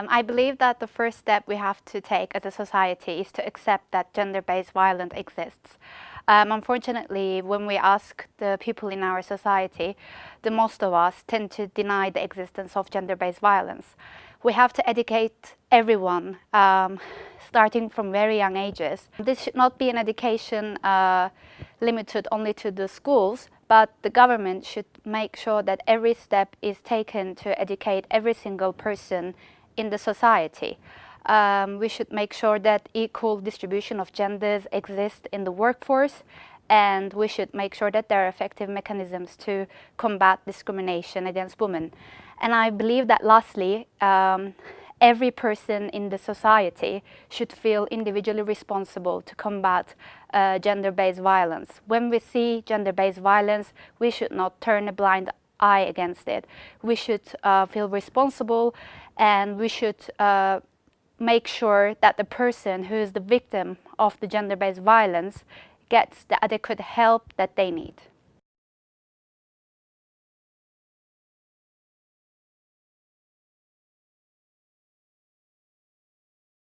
Um, I believe that the first step we have to take as a society is to accept that gender-based violence exists. Um, unfortunately, when we ask the people in our society, the most of us tend to deny the existence of gender-based violence. We have to educate everyone, um, starting from very young ages. This should not be an education uh, limited only to the schools, but the government should make sure that every step is taken to educate every single person in the society. Um, we should make sure that equal distribution of genders exists in the workforce and we should make sure that there are effective mechanisms to combat discrimination against women. And I believe that lastly, um, every person in the society should feel individually responsible to combat uh, gender-based violence. When we see gender-based violence, we should not turn a blind eye against it. We should uh, feel responsible and we should uh, make sure that the person who is the victim of the gender-based violence gets the adequate help that they need.